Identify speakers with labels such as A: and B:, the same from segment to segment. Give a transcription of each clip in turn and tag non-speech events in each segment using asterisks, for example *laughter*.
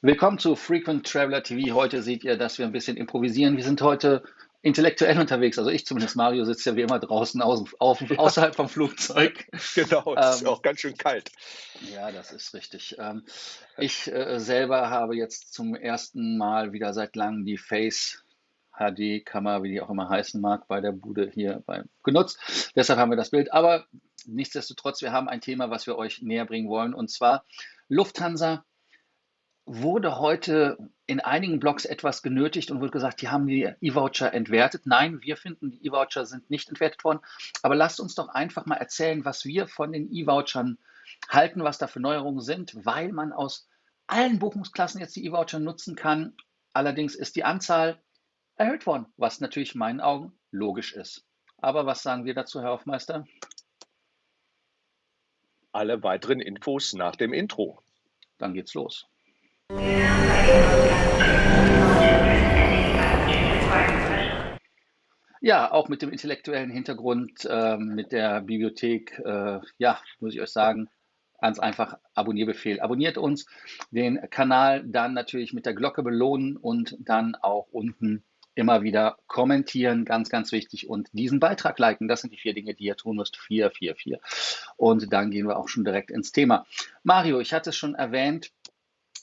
A: Willkommen zu Frequent Traveler TV. Heute seht ihr, dass wir ein bisschen improvisieren. Wir sind heute intellektuell unterwegs. Also ich zumindest, Mario sitzt ja wie immer draußen außen, auf, außerhalb vom Flugzeug. *laughs*
B: Genau, es ist
A: Ähm,
B: auch ganz schön kalt.
A: ja, das ist richtig. Ähm, ich äh, selber habe jetzt zum ersten Mal wieder seit langem die Face HD-Kamera, wie die auch immer heißen mag, bei der Bude hier bei, genutzt. Deshalb haben wir das Bild. Aber nichtsdestotrotz, wir haben ein Thema, was wir euch näher bringen wollen. Und zwar Lufthansa wurde heute in einigen Blogs etwas genötigt und wurde gesagt, die haben die E-Voucher entwertet. Nein, wir finden, die E-Voucher sind nicht entwertet worden. Aber lasst uns doch einfach mal erzählen, was wir von den E-Vouchern halten, was da für Neuerungen sind, weil man aus allen Buchungsklassen jetzt die E-Voucher nutzen kann. Allerdings ist die Anzahl erhöht worden, was natürlich in meinen Augen logisch ist. Aber was sagen wir dazu, Herr Hofmeister?
B: Alle weiteren Infos nach dem Intro.
A: Dann geht's los. Ja, auch mit dem intellektuellen Hintergrund, ähm, mit der Bibliothek, äh, ja, muss ich euch sagen, ganz einfach Abonnierbefehl. Abonniert uns, den Kanal dann natürlich mit der Glocke belohnen und dann auch unten immer wieder kommentieren, ganz, ganz wichtig. Und diesen Beitrag liken, das sind die vier Dinge, die ihr tun müsst. Vier, vier, vier. Und dann gehen wir auch schon direkt ins Thema. Mario, ich hatte es schon erwähnt,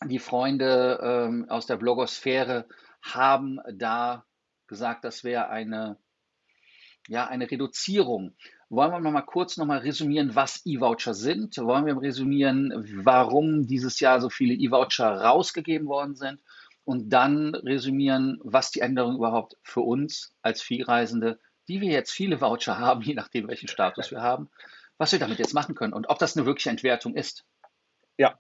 A: die Freunde ähm, aus der Blogosphäre haben da gesagt, das wäre eine ja, eine Reduzierung. Wollen wir noch mal kurz noch resümieren, was E-Voucher sind? Wollen wir resümieren, warum dieses Jahr so viele E-Voucher rausgegeben worden sind? Und dann resümieren, was die Änderung überhaupt für uns als Vielreisende, die wir jetzt viele Voucher haben, je nachdem, welchen Status wir haben, was wir damit jetzt machen können und ob das eine wirkliche Entwertung ist.
B: Ja,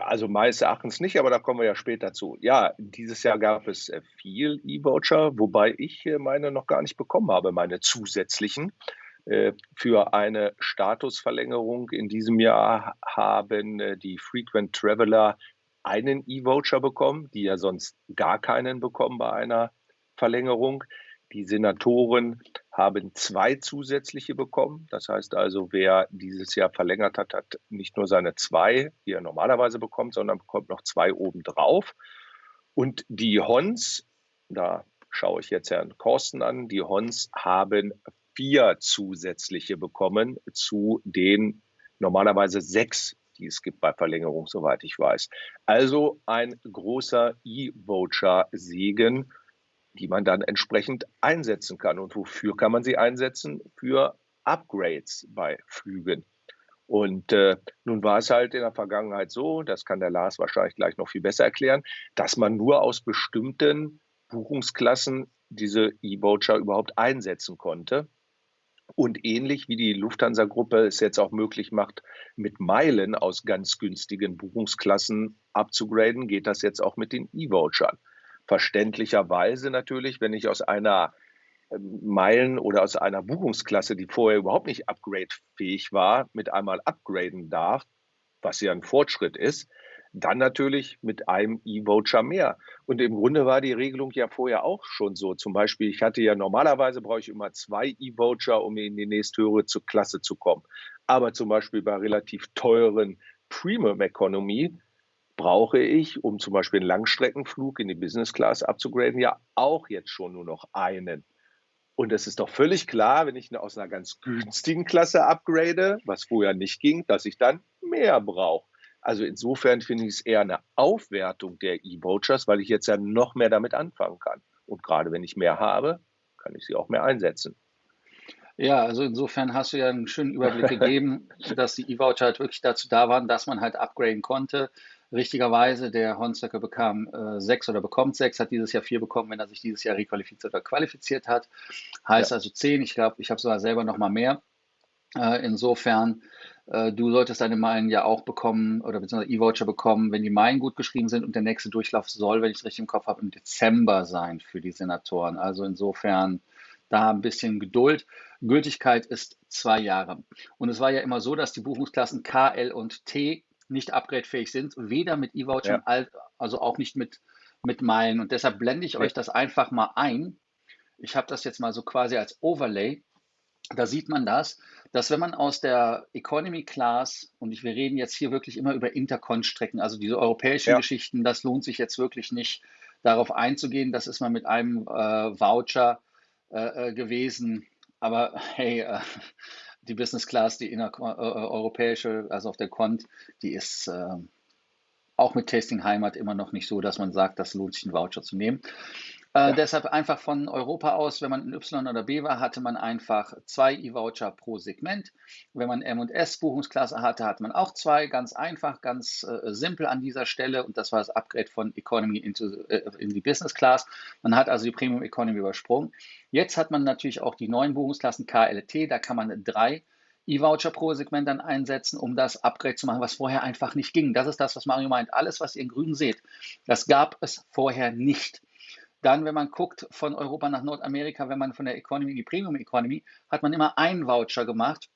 B: also meines Erachtens nicht, aber da kommen wir ja später zu. Ja, dieses Jahr gab es äh, viel E-Voucher, wobei ich äh, meine noch gar nicht bekommen habe, meine zusätzlichen. Äh, Für eine Statusverlängerung in diesem Jahr haben äh, die Frequent Traveler einen E-Voucher bekommen, die ja sonst gar keinen bekommen bei einer Verlängerung. Die Senatoren haben zwei zusätzliche bekommen. Das heißt also, wer dieses Jahr verlängert hat, hat nicht nur seine zwei, die er normalerweise bekommt, sondern bekommt noch zwei obendrauf. Und die Hons, da schaue ich jetzt Herrn Korsten an, die Hons haben vier zusätzliche bekommen zu den normalerweise sechs, die es gibt bei Verlängerung, soweit ich weiß. Also ein großer E-Voucher-Segen, die man dann entsprechend einsetzen kann. Und wofür kann man sie einsetzen? Für Upgrades bei Flügen. Und äh, nun war es halt in der Vergangenheit so, das kann der Lars wahrscheinlich gleich noch viel besser erklären, dass man nur aus bestimmten Buchungsklassen diese E-Voucher überhaupt einsetzen konnte. Und ähnlich wie die Lufthansa-Gruppe es jetzt auch möglich macht, mit Meilen aus ganz günstigen Buchungsklassen abzugraden, geht das jetzt auch mit den E-Vouchern. Verständlicherweise natürlich, wenn ich aus einer ähm, Meilen oder aus einer Buchungsklasse, die vorher überhaupt nicht upgradefähig war, mit einmal upgraden darf, was ja ein Fortschritt ist, dann natürlich mit einem E-Voucher mehr. Und im Grunde war die Regelung ja vorher auch schon so. Zum Beispiel, ich hatte ja normalerweise brauche ich immer zwei E-Voucher, um in die nächsthöhere Klasse zu kommen. Aber zum Beispiel bei relativ teuren Premium Economy brauche ich, um zum Beispiel einen Langstreckenflug in die Business Class abzugraden, ja auch jetzt schon nur noch einen. Und es ist doch völlig klar, wenn ich aus einer ganz günstigen Klasse upgrade, was vorher nicht ging, dass ich dann mehr brauche. Also insofern finde ich es eher eine Aufwertung der E-Vouchers, weil ich jetzt ja noch mehr damit anfangen kann. Und gerade wenn ich mehr habe, kann ich sie auch mehr einsetzen.
A: Ja, also insofern hast du ja einen schönen Überblick gegeben, *laughs* dass die E-Voucher halt wirklich dazu da waren, dass man halt upgraden konnte. Richtigerweise, der Hornstecker bekam äh, sechs oder bekommt sechs, hat dieses Jahr vier bekommen, wenn er sich dieses Jahr requalifiziert oder qualifiziert hat. Heißt
B: Ja,
A: also zehn. Ich glaube, ich habe sogar selber noch mal mehr. Äh, insofern, äh, du solltest deine Meilen ja auch bekommen oder beziehungsweise E-Voucher bekommen, wenn die Meilen gut geschrieben sind und der nächste Durchlauf soll, wenn ich es richtig im Kopf habe, im Dezember sein für die Senatoren. Also insofern da ein bisschen Geduld. Gültigkeit ist zwei Jahre. Und es war ja immer so, dass die Buchungsklassen K, L und T nicht upgradefähig sind, weder mit E-Vouchern,
B: ja,
A: als- also auch nicht mit, mit Meilen. Und deshalb blende ich euch das einfach mal ein. Ich habe das jetzt mal so quasi als Overlay da sieht man das, dass wenn man aus der Economy Class, und wir reden jetzt hier wirklich immer über Intercon-Strecken, also diese europäischen
B: Ja.
A: Geschichten, das lohnt sich jetzt wirklich nicht darauf einzugehen. Das ist mal mit einem äh, Voucher äh, äh gewesen. Aber hey, äh, die Business Class, die innereuropäische, also auf der Cont, die ist äh, auch mit Tasting Heimat immer noch nicht so, dass man sagt, das lohnt sich, einen Voucher zu nehmen. Äh, deshalb einfach von Europa aus, wenn man in Y oder B war, hatte man einfach zwei E-Voucher pro Segment. Wenn man M und S Buchungsklasse hatte, hatte man auch zwei. Ganz einfach, ganz äh, simpel an dieser Stelle. Und das war das Upgrade von Economy into, äh, in die Business Class. Man hat also die Premium Economy übersprungen. Jetzt hat man natürlich auch die neuen Buchungsklassen KLT. Da kann man drei E-Voucher pro Segment dann einsetzen, um das Upgrade zu machen, was vorher einfach nicht ging. Das ist das, was Mario meint. Alles, was ihr in grün seht, das gab es vorher nicht. Dann, wenn man guckt von Europa nach Nordamerika, wenn man von der Economy in die Premium Economy, hat man immer einen Voucher gemacht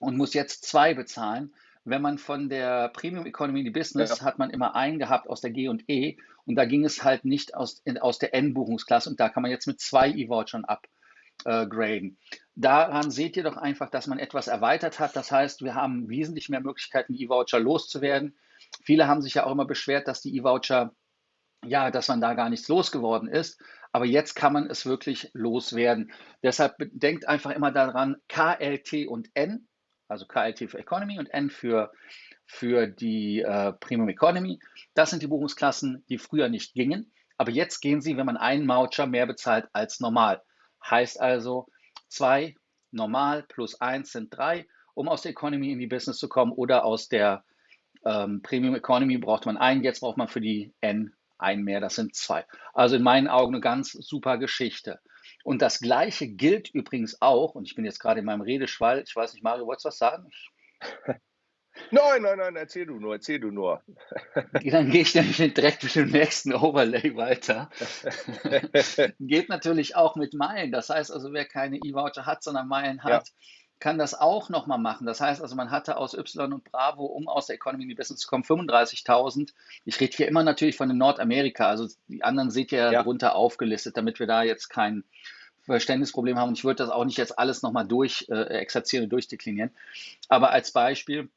A: und muss jetzt zwei bezahlen. Wenn man von der Premium Economy in die Business, ja. hat man immer einen gehabt aus der G und E und da ging es halt nicht aus, in, aus der N-Buchungsklasse und da kann man jetzt mit zwei E-Vouchern upgraden. Daran seht ihr doch einfach, dass man etwas erweitert hat. Das heißt, wir haben wesentlich mehr Möglichkeiten, E-Voucher loszuwerden. Viele haben sich ja auch immer beschwert, dass die E-Voucher ja, dass man da gar nichts losgeworden ist. Aber jetzt kann man es wirklich loswerden. Deshalb denkt einfach immer daran, KLT und N, also KLT für Economy und N für, für die äh, Premium Economy. Das sind die Buchungsklassen, die früher nicht gingen. Aber jetzt gehen sie, wenn man einen Voucher mehr bezahlt als normal. Heißt also, zwei normal plus eins sind drei, um aus der Economy in die Business zu kommen oder aus der ähm, Premium Economy braucht man einen, jetzt braucht man für die N ein mehr, das sind zwei. Also in meinen Augen eine ganz super Geschichte. Und das Gleiche gilt übrigens auch, und ich bin jetzt gerade in meinem Redeschwall, ich weiß nicht, Mario, wolltest du was sagen? *laughs*
B: Nein, nein, nein, erzähl du nur, erzähl du nur. *laughs*
A: Dann gehe ich nämlich direkt mit dem nächsten Overlay weiter. *laughs* Geht natürlich auch mit Meilen. Das heißt also, wer keine E-Voucher hat, sondern Meilen hat, ja kann das auch nochmal machen. Das heißt also, man hatte aus Y und Bravo, um aus der Economy in die Business zu kommen, 35.000. Ich rede hier immer natürlich von Nordamerika, also die anderen seht ihr ja darunter aufgelistet, damit wir da jetzt kein Verständnisproblem haben. Und ich würde das auch nicht jetzt alles nochmal durch äh, exerzieren und durchdeklinieren. Aber als Beispiel,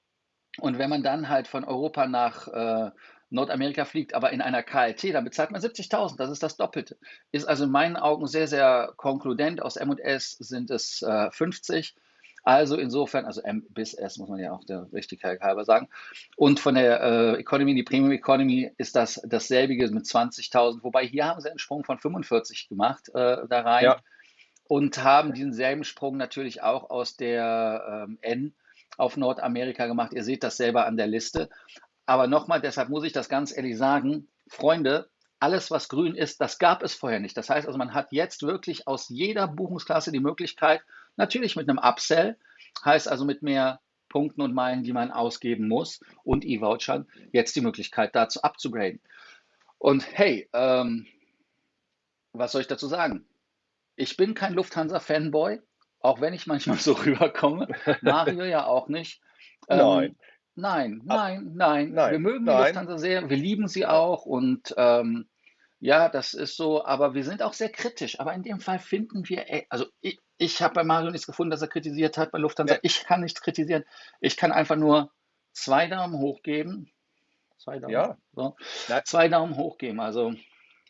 A: und wenn man dann halt von Europa nach äh, Nordamerika fliegt, aber in einer KLT, dann bezahlt man 70.000, das ist das Doppelte. Ist also in meinen Augen sehr, sehr konkludent. Aus M&S sind es äh, 50 also insofern, also M bis S muss man ja auch der Richtigkeit halber sagen. Und von der äh, Economy in die Premium Economy ist das dasselbige mit 20.000, wobei hier haben sie einen Sprung von 45 gemacht äh, da rein ja. und haben diesen selben Sprung natürlich auch aus der ähm, N auf Nordamerika gemacht. Ihr seht das selber an der Liste. Aber nochmal, deshalb muss ich das ganz ehrlich sagen, Freunde, alles, was grün ist, das gab es vorher nicht. Das heißt also, man hat jetzt wirklich aus jeder Buchungsklasse die Möglichkeit, natürlich mit einem Upsell, heißt also mit mehr Punkten und Meilen, die man ausgeben muss und E-Vouchern, jetzt die Möglichkeit dazu abzugraden. Und hey, ähm, was soll ich dazu sagen? Ich bin kein Lufthansa-Fanboy, auch wenn ich manchmal *laughs* so rüberkomme. Mario ja auch nicht.
B: Ähm, nein.
A: Nein, nein, nein, nein. Wir mögen nein. die Lufthansa sehr, wir lieben sie auch und ähm, ja, das ist so, aber wir sind auch sehr kritisch. Aber in dem Fall finden wir, ey, also ich, ich habe bei Mario nichts gefunden, dass er kritisiert hat bei Lufthansa. Ja. Ich kann nichts kritisieren. Ich kann einfach nur zwei Daumen hoch geben. Zwei Daumen, ja. so. zwei Daumen hoch geben. Also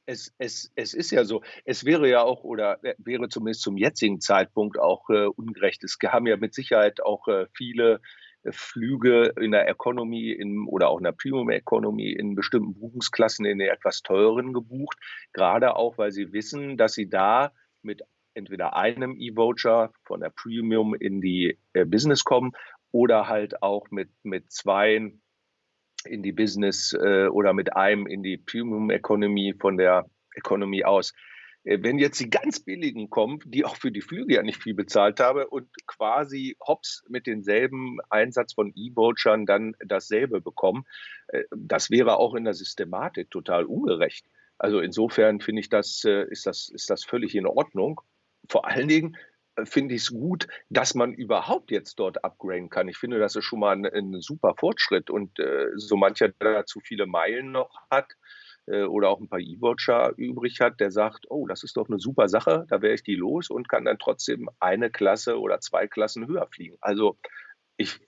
B: es, es, es ist ja so, es wäre ja auch oder äh, wäre zumindest zum jetzigen Zeitpunkt auch äh, ungerecht. Es haben ja mit Sicherheit auch äh, viele Flüge in der Economy in, oder auch in der Premium Economy in bestimmten Buchungsklassen in der etwas teuren gebucht, gerade auch, weil sie wissen, dass sie da mit entweder einem E-Voucher von der Premium in die äh, Business kommen oder halt auch mit, mit zwei in die Business äh, oder mit einem in die Premium Economy von der Economy aus. Äh, wenn jetzt die ganz billigen kommen, die auch für die Flüge ja nicht viel bezahlt habe und quasi hops mit denselben Einsatz von E-Vouchern dann dasselbe bekommen, äh, das wäre auch in der Systematik total ungerecht. Also insofern finde ich das, äh, ist das, ist das völlig in Ordnung. Vor allen Dingen, finde ich es gut, dass man überhaupt jetzt dort upgraden kann. Ich finde, das ist schon mal ein, ein super Fortschritt und so mancher, der zu viele Meilen noch hat oder auch ein paar E-Voucher übrig hat, der sagt, oh, das ist doch eine super Sache, da wäre ich die los und kann dann trotzdem eine Klasse oder zwei Klassen höher fliegen. Also ich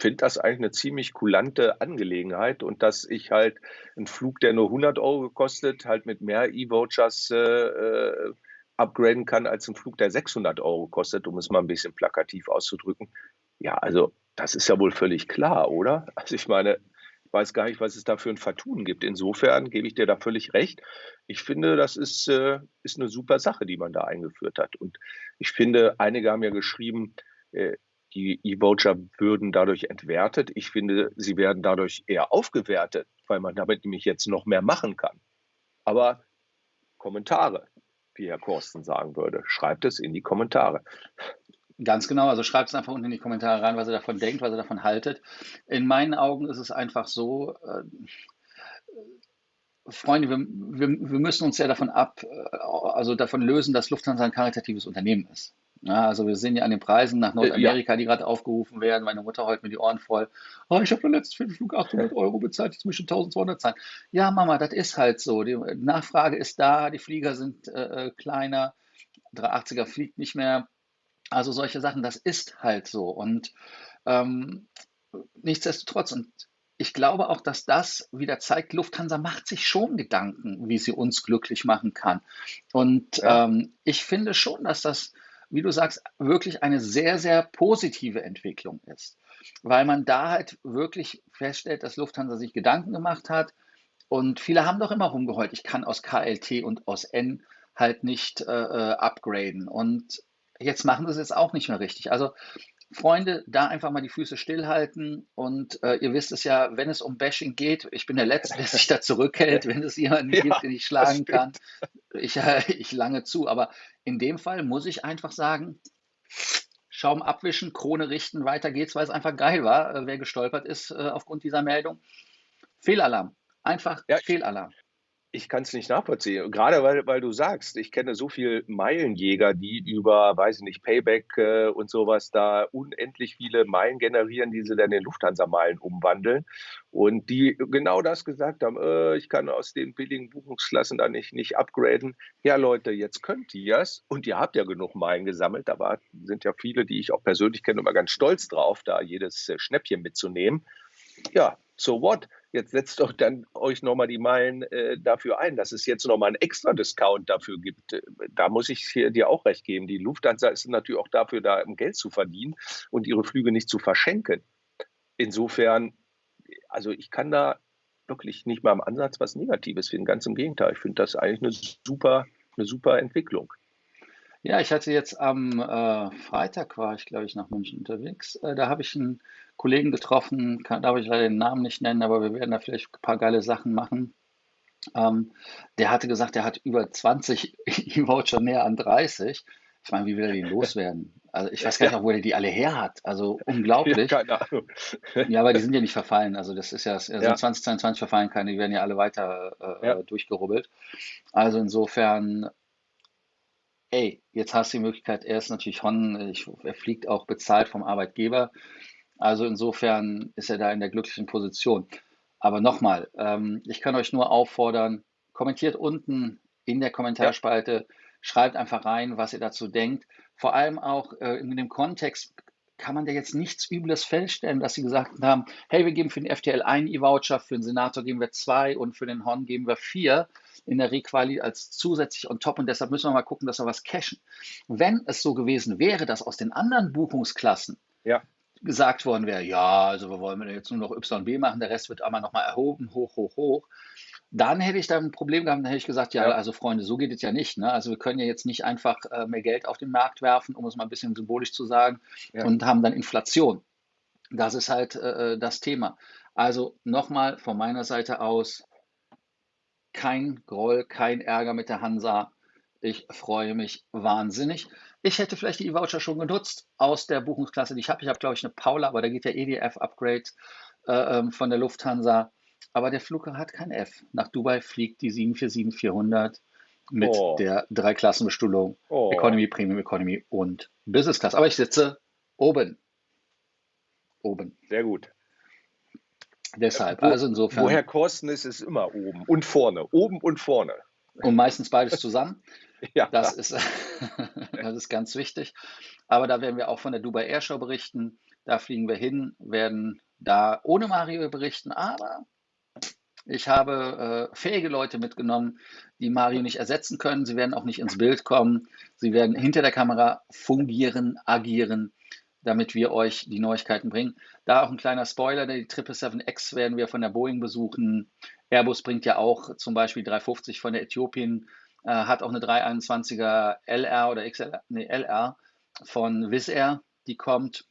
B: finde das eigentlich eine ziemlich kulante Angelegenheit und dass ich halt einen Flug, der nur 100 Euro gekostet, halt mit mehr E-Vouchers äh, äh upgraden kann als ein Flug, der 600 Euro kostet, um es mal ein bisschen plakativ auszudrücken. Ja, also das ist ja wohl völlig klar, oder? Also ich meine, weiß gar nicht, was es da für ein Vertun gibt. Insofern gebe ich dir da völlig recht. Ich finde, das ist, äh, ist eine super Sache, die man da eingeführt hat. Und ich finde, einige haben ja geschrieben, äh, die E-Voucher würden dadurch entwertet. Ich finde, sie werden dadurch eher aufgewertet, weil man damit nämlich jetzt noch mehr machen kann. Aber Kommentare, wie Herr Korsten sagen würde, schreibt es in die Kommentare.
A: Ganz genau, also schreibt es einfach unten in die Kommentare rein, was ihr davon denkt, was ihr davon haltet. In meinen Augen ist es einfach so, äh, Freunde, wir, wir, wir, müssen uns ja davon ab, äh, also davon lösen, dass Lufthansa ein karitatives Unternehmen ist. Ja, also wir sehen ja an den Preisen nach Nordamerika, ja. die gerade aufgerufen werden. Meine Mutter heult mir die Ohren voll. Oh, ich habe für den Flug 800 *laughs* Euro bezahlt, jetzt muss ich 1200 zahlen. Ja, Mama, das ist halt so. Die Nachfrage ist da, die Flieger sind äh, äh kleiner, 380er fliegt nicht mehr. Also solche Sachen, das ist halt so. Und ähm, nichtsdestotrotz, und ich glaube auch, dass das wieder zeigt, Lufthansa macht sich schon Gedanken, wie sie uns glücklich machen kann. Und ja. ähm, ich finde schon, dass das wie du sagst, wirklich eine sehr, sehr positive Entwicklung ist. Weil man da halt wirklich feststellt, dass Lufthansa sich Gedanken gemacht hat. Und viele haben doch immer rumgeheult, ich kann aus KLT und aus N halt nicht äh, äh upgraden. Und jetzt machen sie es jetzt auch nicht mehr richtig. Also Freunde, da einfach mal die Füße stillhalten. Und äh, ihr wisst es ja, wenn es um Bashing geht, ich bin der Letzte, der sich da zurückhält, wenn es jemanden *laughs* ja, gibt, den ich schlagen kann. Ich, äh, ich lange zu. Aber in dem Fall muss ich einfach sagen, Schaum abwischen, Krone richten, weiter geht's, weil es einfach geil war, äh, wer gestolpert ist äh, aufgrund dieser Meldung. Fehlalarm. Einfach ja, Fehlalarm.
B: Ich kann es nicht nachvollziehen. Gerade weil, weil du sagst, ich kenne so viele Meilenjäger, die über, weiß ich nicht, Payback äh, und sowas da unendlich viele Meilen generieren, die sie dann in Lufthansa-Meilen umwandeln. Und die genau das gesagt haben, äh, ich kann aus den billigen Buchungsklassen da nicht, nicht upgraden. Ja, Leute, jetzt könnt ihr es. Und ihr habt ja genug Meilen gesammelt. Da war, sind ja viele, die ich auch persönlich kenne, immer ganz stolz drauf, da jedes äh, Schnäppchen mitzunehmen. Ja, so what? Jetzt setzt doch dann euch nochmal die Meilen äh, dafür ein, dass es jetzt nochmal einen extra Discount dafür gibt. Äh, da muss ich dir auch recht geben. Die Lufthansa ist natürlich auch dafür da, um Geld zu verdienen und ihre Flüge nicht zu verschenken. Insofern, also ich kann da wirklich nicht mal im Ansatz was Negatives finden. Ganz im Gegenteil. Ich finde das eigentlich eine super, eine super Entwicklung.
A: Ja, ich hatte jetzt am äh, Freitag war ich, glaube ich, nach München unterwegs. Äh, da habe ich einen Kollegen getroffen, kann, darf ich leider den Namen nicht nennen, aber wir werden da vielleicht ein paar geile Sachen machen. Ähm, der hatte gesagt, er hat über 20 *laughs* E-Voucher mehr an 30. Ich meine, wie will er die loswerden? Also ich weiß gar nicht, ja. wo er die alle her hat. Also *laughs* unglaublich. Ja, keine Ahnung. ja, aber die sind ja nicht verfallen. Also das ist ja, also ja. 2022 verfallen keine, die werden ja alle weiter äh, ja. durchgerubbelt. Also insofern ey, jetzt hast du die Möglichkeit, er ist natürlich Hon, er fliegt auch bezahlt vom Arbeitgeber. Also insofern ist er da in der glücklichen Position. Aber nochmal, ähm, ich kann euch nur auffordern, kommentiert unten in der Kommentarspalte, ja. schreibt einfach rein, was ihr dazu denkt. Vor allem auch äh, in dem Kontext kann man da jetzt nichts Übles feststellen, dass sie gesagt haben, hey, wir geben für den FTL einen E-Voucher, für den Senator geben wir zwei und für den Hon geben wir vier in der Requali als zusätzlich on top und deshalb müssen wir mal gucken, dass wir was cashen. Wenn es so gewesen wäre, dass aus den anderen Buchungsklassen ja. gesagt worden wäre, ja, also wir wollen jetzt nur noch Y und B machen, der Rest wird einmal nochmal erhoben, hoch, hoch, hoch, dann hätte ich da ein Problem gehabt, dann hätte ich gesagt, ja, ja, also Freunde, so geht es ja nicht. Ne? Also wir können ja jetzt nicht einfach äh, mehr Geld auf den Markt werfen, um es mal ein bisschen symbolisch zu sagen, ja. und haben dann Inflation. Das ist halt äh, äh das Thema. Also nochmal von meiner Seite aus, kein Groll, kein Ärger mit der Hansa. Ich freue mich wahnsinnig. Ich hätte vielleicht die E-Voucher schon genutzt aus der Buchungsklasse, die ich habe. Ich habe, glaube ich, eine Paula, aber da geht der EDF-Upgrade äh, ähm, von der Lufthansa. Aber der Flug hat kein F. Nach Dubai fliegt die 747-400 mit
B: Oh,
A: der Dreiklassenbestuhlung
B: oh,
A: Economy, Premium Economy und Business Class. Aber ich sitze oben. Oben.
B: sehr gut.
A: Deshalb,
B: Wo,
A: also insofern,
B: woher Kosten ist, ist immer oben und vorne. Oben und vorne.
A: und meistens beides zusammen. *laughs*
B: Ja,
A: Das ist, *laughs* das ist ganz wichtig. Aber da werden wir auch von der Dubai Air Show berichten. Da fliegen wir hin, werden da ohne Mario berichten. Aber ich habe äh, fähige Leute mitgenommen, die Mario nicht ersetzen können. Sie werden auch nicht ins Bild kommen. Sie werden hinter der Kamera fungieren, agieren, damit wir euch die Neuigkeiten bringen. Da auch ein kleiner Spoiler, die 777X werden wir von der Boeing besuchen. Airbus bringt ja auch zum Beispiel 350 von der Äthiopien, äh, hat auch eine 321er LR oder XLR, nee, LR von Wizz Air, die kommt.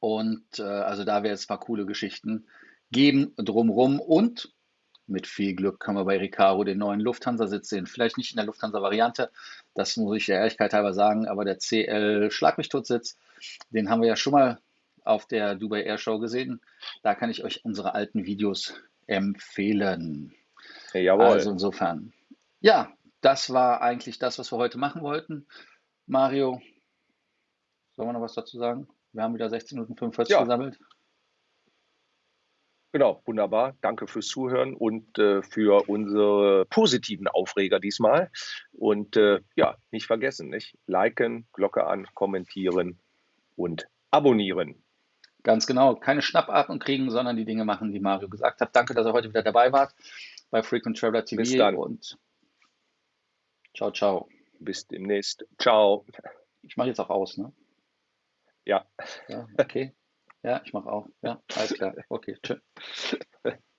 A: Und äh, also da wird es ein paar coole Geschichten geben drumrum. Und mit viel Glück können wir bei Recaro den neuen Lufthansa-Sitz sehen. Vielleicht nicht in der Lufthansa-Variante, das muss ich der Ehrlichkeit halber sagen, aber der CL Schlag mich tot Sitz, den haben wir ja schon mal auf der Dubai Air Show gesehen. Da kann ich euch unsere alten Videos empfehlen.
B: jawohl.
A: Also insofern, ja, das war eigentlich das, was wir heute machen wollten. Mario, sollen wir noch was dazu sagen? Wir haben wieder 16 Minuten 45
B: Ja,
A: gesammelt.
B: Genau, wunderbar. Danke fürs Zuhören und äh, für unsere positiven Aufreger diesmal. Und äh, ja, nicht vergessen, nicht? Liken, Glocke an, kommentieren und abonnieren.
A: Ganz genau, keine Schnappatmung kriegen, sondern die Dinge machen, die Mario gesagt hat. Danke, dass ihr heute wieder dabei wart bei Frequent Traveler
B: Bis
A: TV
B: dann.
A: und ciao, ciao.
B: Bis demnächst. Ciao.
A: Ich mache jetzt auch aus, ne?
B: Ja.
A: Ja, okay. Ja, ich mache auch. Ja, alles klar. Okay, tschüss. *laughs*